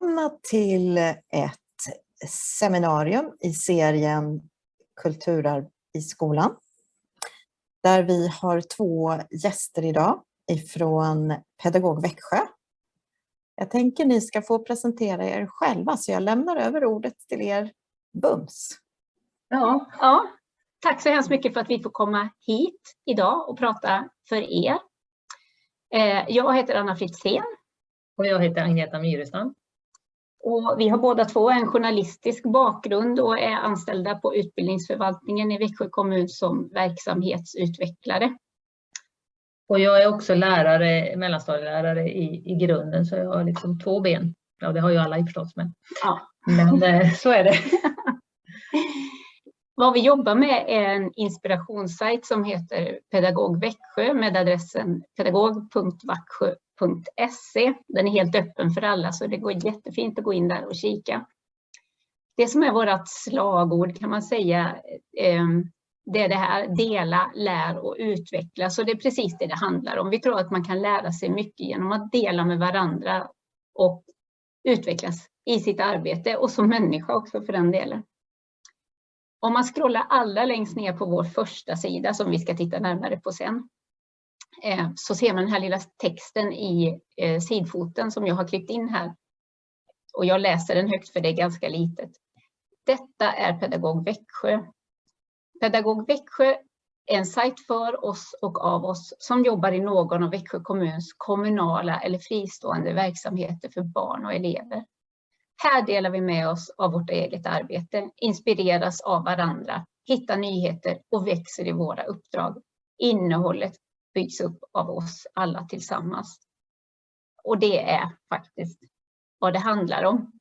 välkomna till ett seminarium i serien Kulturarv i skolan. Där vi har två gäster idag ifrån Pedagog Växjö. Jag tänker ni ska få presentera er själva så jag lämnar över ordet till er bums. Ja, ja. Tack så hemskt mycket för att vi får komma hit idag och prata för er. Eh, jag heter Anna Fritzén. Och jag heter Agneta Myrestam. Och vi har båda två en journalistisk bakgrund och är anställda på utbildningsförvaltningen i Växjö kommun som verksamhetsutvecklare. Och jag är också lärare, mellanstadielärare i, i grunden, så jag har liksom två ben. Ja, det har ju alla i förstås, men, ja. men eh, så är det. Vad vi jobbar med är en inspirationssajt som heter Pedagog Växjö med adressen pedagog.vaxjö www.se. Den är helt öppen för alla så det går jättefint att gå in där och kika. Det som är vårt slagord kan man säga, ehm, det är det här dela, lär och utveckla. Så det är precis det det handlar om. Vi tror att man kan lära sig mycket genom att dela med varandra och utvecklas i sitt arbete och som människa också för den delen. Om man scrollar allra längst ner på vår första sida som vi ska titta närmare på sen Eh, så ser man den här lilla texten i eh, sidfoten som jag har klippt in här. Och jag läser den högt för det är ganska litet. Detta är Pedagog Växjö. Pedagog Växjö är en sajt för oss och av oss som jobbar i någon av Växjö kommuns kommunala eller fristående verksamheter för barn och elever. Här delar vi med oss av vårt eget arbete, inspireras av varandra, hittar nyheter och växer i våra uppdrag. Innehållet byggs upp av oss alla tillsammans. Och det är faktiskt vad det handlar om.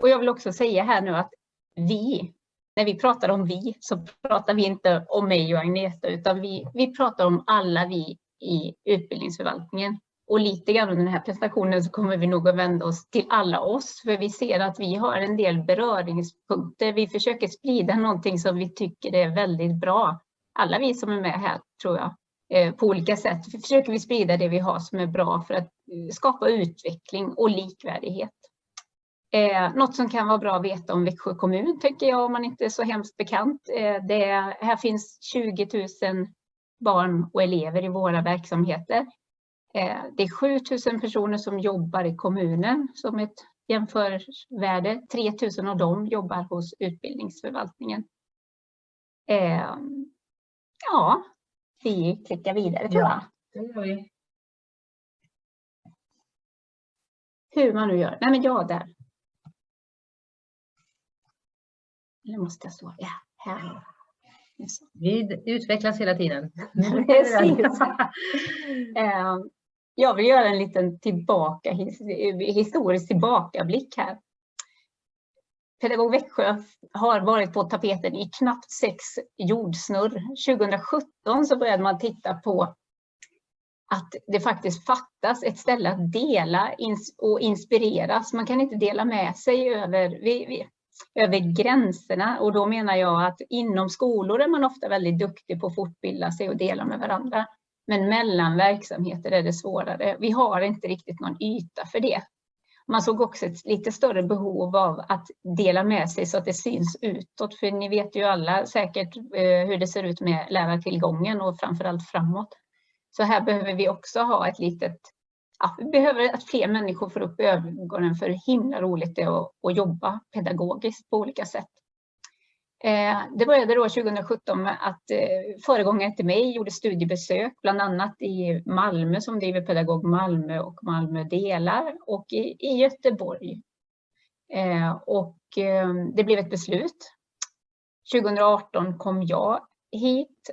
Och jag vill också säga här nu att vi, när vi pratar om vi, så pratar vi inte om mig och Agneta, utan vi, vi pratar om alla vi i utbildningsförvaltningen. Och lite grann under den här presentationen så kommer vi nog att vända oss till alla oss, för vi ser att vi har en del beröringspunkter. Vi försöker sprida någonting som vi tycker är väldigt bra. Alla vi som är med här, tror jag, Eh, på olika sätt försöker vi sprida det vi har som är bra för att eh, skapa utveckling och likvärdighet. Eh, något som kan vara bra att veta om Växjö kommun tycker jag om man inte är så hemskt bekant. Eh, det är, här finns 20 000 barn och elever i våra verksamheter. det är 7 000 personer som jobbar i kommunen som ett jämförvärde. 3 000 av dem jobbar hos utbildningsförvaltningen. ja, vi klickar vidare tror jag. Ja, det gör vi. Hur man nu gör. Nej men ja, där. Eller måste jag stå? Ja, här. Vi utvecklas hela tiden. Eh, jag vill göra en liten tillbaka, historisk tillbakablick här. Pedagog Växjö har varit på tapeten i knappt sex jordsnurr. 2017 så började man titta på att det faktiskt fattas ett ställe att dela och inspireras. Man kan inte dela med sig över, över gränserna och då menar jag att inom skolor är man ofta väldigt duktig på att fortbilda sig och dela med varandra. Men mellan verksamheter är det svårare. Vi har inte riktigt någon yta för det. Man såg också ett lite större behov av att dela med sig så att det syns utåt. För ni vet ju alla säkert eh, hur det ser ut med lärartillgången och framförallt framåt. Så här behöver vi också ha ett litet, ja, vi behöver att fler människor får upp ögonen för hur himla roligt det är att, att jobba pedagogiskt på olika sätt. Eh, det började då 2017 med att eh, föregångaren till mig gjorde studiebesök, bland annat i Malmö som driver Pedagog Malmö och Malmö delar och i, Göteborg. Eh, och det blev ett beslut. 2018 kom jag hit.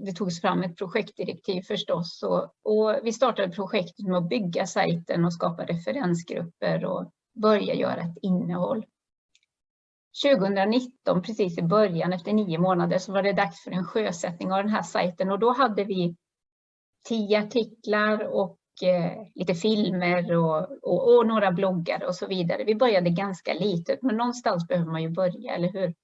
Det togs fram ett projektdirektiv förstås och vi startade projektet med att bygga sajten och skapa referensgrupper och börja göra ett innehåll. 2019, precis i början, efter nio månader, så var det dags för en sjösättning av den här sajten och då hade vi tio artiklar och eh, lite filmer och, och, och, några bloggar och så vidare. Vi började ganska litet, men någonstans behöver man ju börja, eller hur?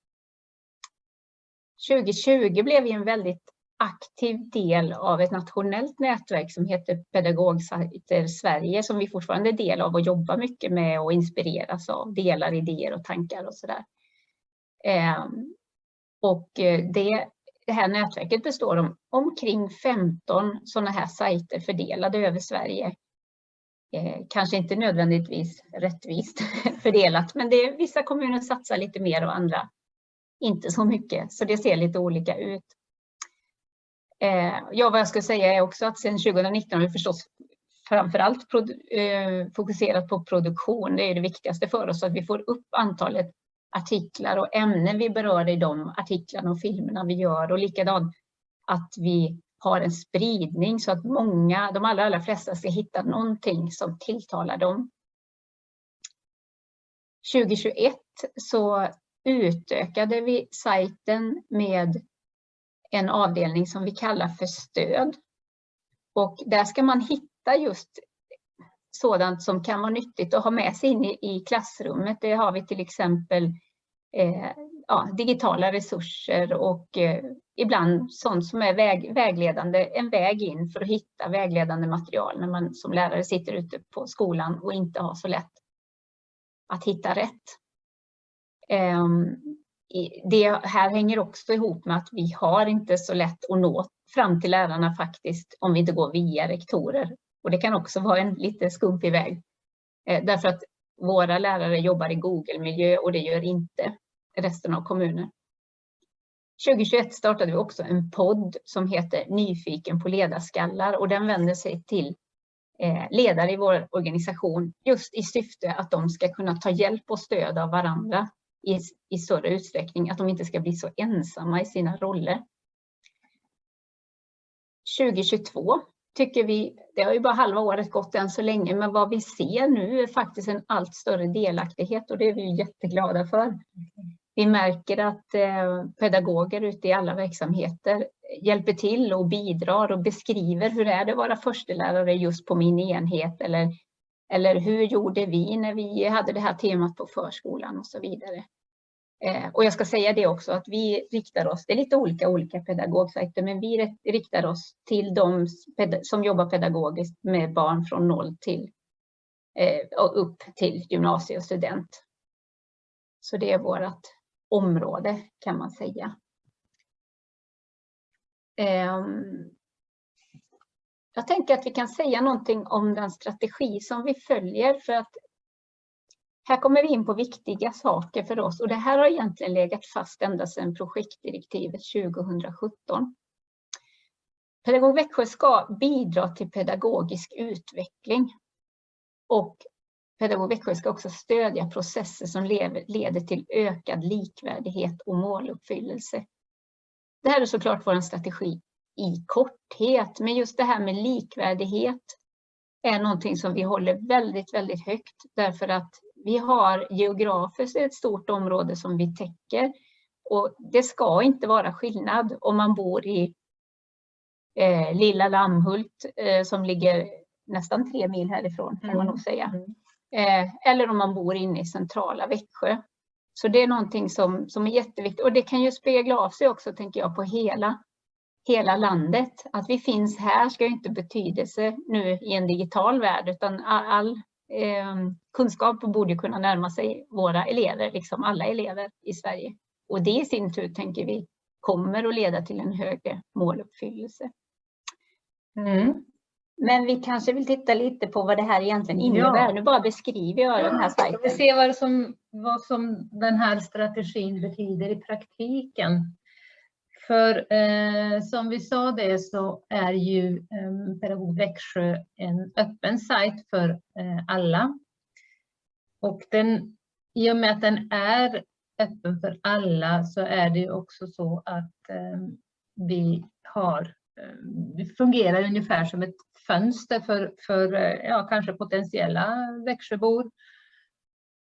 2020 blev vi en väldigt aktiv del av ett nationellt nätverk som heter Pedagogsajter Sverige som vi fortfarande är del av och jobbar mycket med och inspireras av, delar idéer och tankar och sådär. Ehm, och eh, det, det här nätverket består av omkring 15 sådana här sajter fördelade över Sverige. Eh, kanske inte nödvändigtvis rättvist fördelat, men det är, vissa kommuner satsar lite mer och andra inte så mycket, så det ser lite olika ut. Eh, ja, vad jag ska säga är också att sedan 2019 har vi förstås framförallt eh, fokuserat på produktion. Det är det viktigaste för oss, att vi får upp antalet artiklar och ämnen vi berör i de artiklarna och filmerna vi gör och likadant att vi har en spridning så att många, de allra, allra flesta ska hitta någonting som tilltalar dem. 2021 så utökade vi sajten med en avdelning som vi kallar för stöd. Och där ska man hitta just sådant som kan vara nyttigt att ha med sig in i, i klassrummet. Det har vi till exempel eh, ja, digitala resurser och eh, ibland sånt som är väg, vägledande, en väg in för att hitta vägledande material när man som lärare sitter ute på skolan och inte har så lätt att hitta rätt. Eh, det här hänger också ihop med att vi har inte så lätt att nå fram till lärarna faktiskt om vi inte går via rektorer och det kan också vara en lite skumpig väg. Eh, därför att våra lärare jobbar i Google-miljö och det gör inte resten av kommunen. 2021 startade vi också en podd som heter Nyfiken på ledarskallar och den vänder sig till eh, ledare i vår organisation just i syfte att de ska kunna ta hjälp och stöd av varandra i, i större utsträckning, att de inte ska bli så ensamma i sina roller. 2022 tycker vi, det har ju bara halva året gått än så länge, men vad vi ser nu är faktiskt en allt större delaktighet och det är vi jätteglada för. Vi märker att eh, pedagoger ute i alla verksamheter hjälper till och bidrar och beskriver hur är det att vara förstelärare just på min enhet eller, eller hur gjorde vi när vi hade det här temat på förskolan och så vidare. Eh, och jag ska säga det också att vi riktar oss, det är lite olika olika pedagogsajter, men vi riktar oss till de som jobbar pedagogiskt med barn från noll till eh, och upp till gymnasie och student. Så det är vårt område kan man säga. Ehm, jag tänker att vi kan säga någonting om den strategi som vi följer för att här kommer vi in på viktiga saker för oss och det här har egentligen legat fast ända sedan projektdirektivet 2017. Pedagog Växjö ska bidra till pedagogisk utveckling och Pedagog Växjö ska också stödja processer som leder till ökad likvärdighet och måluppfyllelse. Det här är såklart vår strategi i korthet, men just det här med likvärdighet är någonting som vi håller väldigt, väldigt högt därför att vi har geografiskt ett stort område som vi täcker och det ska inte vara skillnad om man bor i eh, lilla Lammhult eh, som ligger nästan tre mil härifrån kan man nog mm. säga. Mm. Eh, eller om man bor inne i centrala Växjö. Så det är någonting som, som är jätteviktigt och det kan ju spegla av sig också tänker jag på hela, hela landet. Att vi finns här ska inte betydelse nu i en digital värld utan all eh, kunskap borde kunna närma sig våra elever, liksom alla elever i Sverige. Och det i sin tur tänker vi kommer att leda till en högre måluppfyllelse. Mm. Men vi kanske vill titta lite på vad det här egentligen innebär. Ja. Nu bara beskriver jag den här sajten. Vi ser vad som, vad som den här strategin betyder i praktiken. För eh, som vi sa det så är ju eh, Pedagog Växjö en öppen sajt för eh, alla. Och den, i och med att den är öppen för alla så är det också så att eh, vi har, eh, fungerar ungefär som ett fönster för, för eh, ja, kanske potentiella Växjöbor.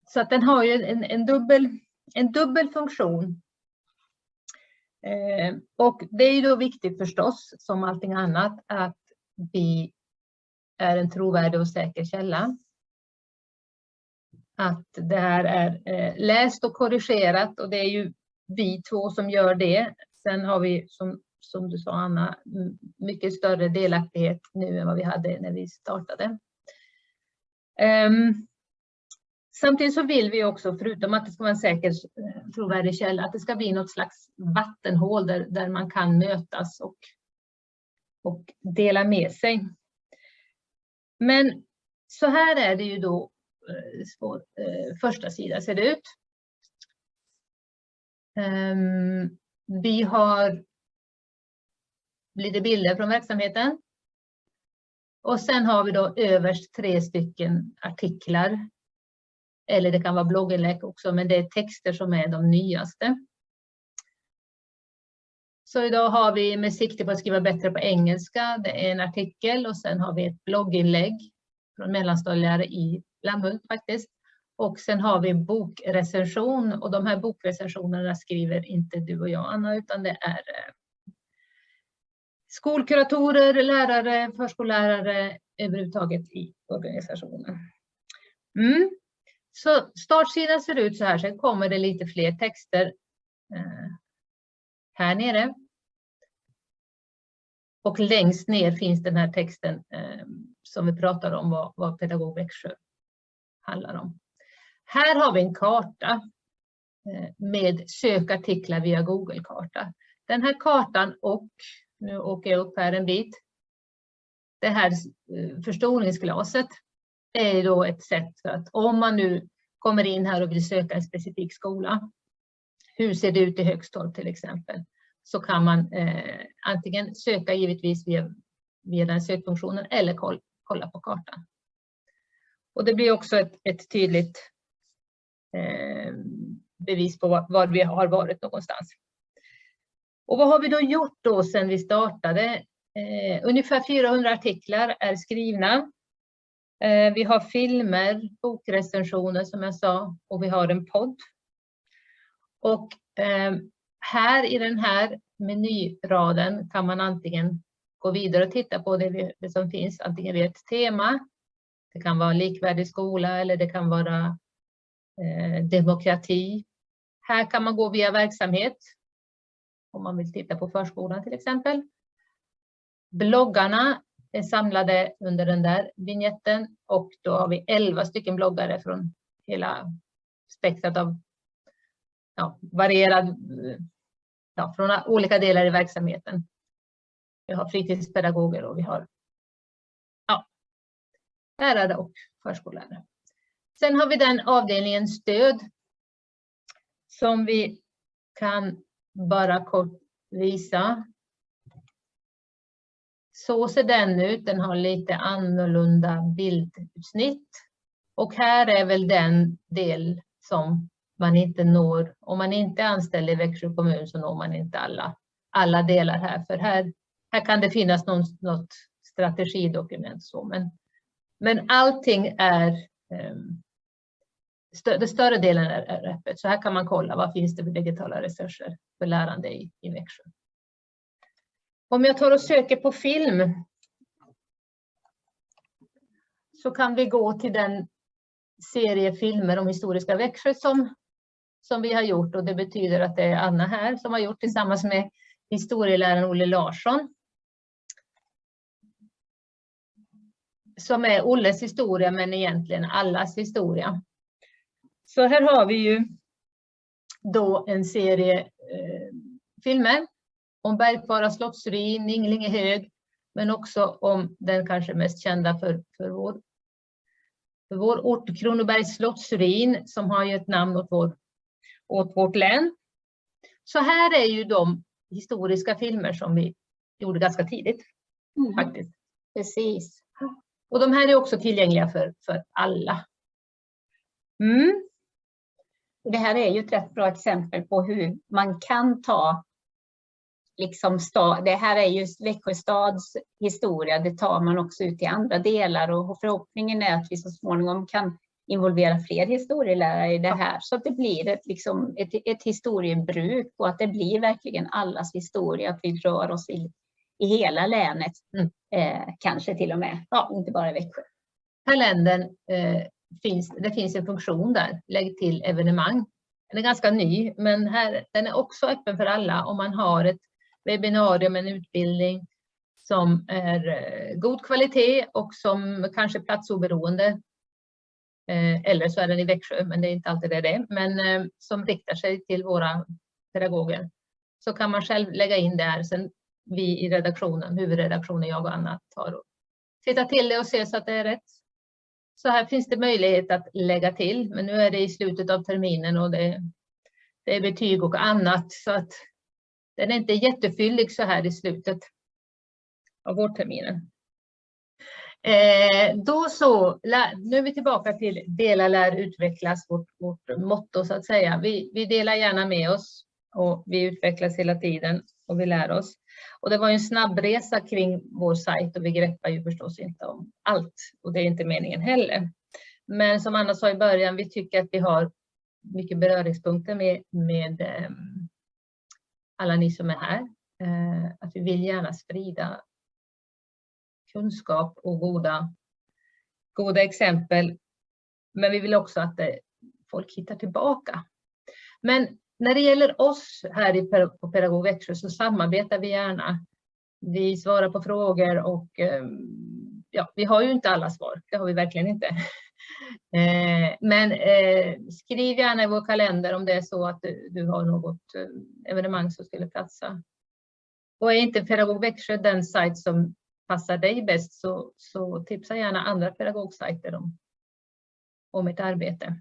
Så att den har ju en, en, dubbel, en dubbel funktion. Eh, och det är ju då viktigt förstås, som allting annat, att vi är en trovärdig och säker källa. Att det här är eh, läst och korrigerat och det är ju vi två som gör det. Sen har vi som som du sa Anna, mycket större delaktighet nu än vad vi hade när vi startade. Um, samtidigt så vill vi också, förutom att det ska vara en säker, eh, trovärdig källa, att det ska bli något slags vattenhål där, där man kan mötas och, och dela med sig. Men så här är det ju då eh, vår eh, första sida ser det ut. Ehm, vi har lite bilder från verksamheten. Och sen har vi då överst tre stycken artiklar. Eller det kan vara blogginlägg också, men det är texter som är de nyaste. Så idag har vi med sikte på att skriva bättre på engelska. Det är en artikel och sen har vi ett blogginlägg från mellanstadielärare i Lammhult faktiskt. Och sen har vi bokrecension och de här bokrecensionerna skriver inte du och jag Anna utan det är eh, skolkuratorer, lärare, förskollärare överhuvudtaget i organisationen. Mm. Så startsidan ser ut så här, sen kommer det lite fler texter eh, här nere. Och längst ner finns den här texten eh, som vi pratar om vad, vad Pedagog Växjö handlar om. Här har vi en karta eh, med sökartiklar via Google-karta. Den här kartan och, nu åker jag upp här en bit, det här eh, förstoringsglaset är då ett sätt för att om man nu kommer in här och vill söka en specifik skola, hur ser det ut i Högstorp till exempel, så kan man eh, antingen söka givetvis via, via den sökfunktionen eller koll, kolla på kartan. Och det blir också ett, ett tydligt eh, bevis på var, var, vi har varit någonstans. Och vad har vi då gjort då sedan vi startade? Eh, ungefär 400 artiklar är skrivna. Eh, vi har filmer, bokrecensioner som jag sa och vi har en podd. Och eh, här i den här menyraden kan man antingen gå vidare och titta på det, som finns, antingen vid ett tema, det kan vara likvärdig skola eller det kan vara eh, demokrati. Här kan man gå via verksamhet, om man vill titta på förskolan till exempel. Bloggarna är samlade under den där vignetten och då har vi 11 stycken bloggare från hela spektrat av ja, varierad, ja, från olika delar i verksamheten. Vi har fritidspedagoger och vi har ja, lärare och förskollärare. Sen har vi den avdelningen stöd som vi kan bara kort visa. Så ser den ut. Den har lite annorlunda bildutsnitt. Och här är väl den del som man inte når. Om man inte är anställd i Växjö kommun så når man inte alla, alla delar här. För här, här kan det finnas någon, något strategidokument. Så. Men, men allting är um, den större delen är, är öppet. Så här kan man kolla vad finns det för digitala resurser för lärande i, i Växjö. Om jag tar och söker på film så kan vi gå till den serie filmer om historiska Växjö som, som vi har gjort och det betyder att det är Anna här som har gjort tillsammans med historieläraren Olle Larsson. Som är Olles historia men egentligen allas historia. Så här har vi ju då en serie eh, filmer om bergfara slottsruin, Inglingehög, men också om den kanske mest kända för, för, vår, för vår ort, Kronobergs slottsruin, som har gett namn åt, vår, åt vårt län. Så här är ju de historiska filmer som vi gjorde ganska tidigt. Mm. faktiskt. Precis. Och de här är också tillgängliga för, för alla. Mm. Det här är ju ett rätt bra exempel på hur man kan ta liksom stad, det här är ju Växjö stads historia, det tar man också ut i andra delar och förhoppningen är att vi så småningom kan involvera fler historielärare i det här så att det blir ett, liksom, ett, ett historiebruk och att det blir verkligen allas historia, att vi rör oss i, i hela länet, mm. eh, kanske till och med, ja, inte bara i Växjö. Kalendern eh, finns, det finns en funktion där, lägg till evenemang. Den är ganska ny, men här, den är också öppen för alla om man har ett webbinarium, en utbildning som är eh, god kvalitet och som kanske är platsoberoende. Eh, eller så är den i Växjö, men det är inte alltid det är det. Men eh, som riktar sig till våra pedagoger. Så kan man själv lägga in det här. Sen vi i redaktionen, huvudredaktionen, jag och Anna, tar och tittar till det och ser så att det är rätt. Så här finns det möjlighet att lägga till, men nu är det i slutet av terminen och det, det är betyg och annat så att den är inte jättefyllig så här i slutet av vårterminen. Eh, då så, nu är vi tillbaka till dela, lär, utvecklas, vårt, vårt motto så att säga. Vi, vi delar gärna med oss och vi utvecklas hela tiden och vi lär oss. Och det var en snabbresa kring vår sajt och vi greppar ju förstås inte om allt och det är inte meningen heller. Men som Anna sa i början, vi tycker att vi har mycket beröringspunkter med, med eh, alla ni som är här. Eh, att vi vill gärna sprida kunskap och goda, goda exempel. Men vi vill också att det, folk hittar tillbaka. Men när det gäller oss här på Pedagog Växjö så samarbetar vi gärna. Vi svarar på frågor och eh, ja, vi har ju inte alla svar, det har vi verkligen inte. Eh, men eh, skriv gärna i vår kalender om det är så att du har något eh, evenemang som skulle platsa. Och är inte Pedagog Växjö den sajt som passar dig bäst så, så tipsa gärna andra pedagogsajter om, om ett arbete.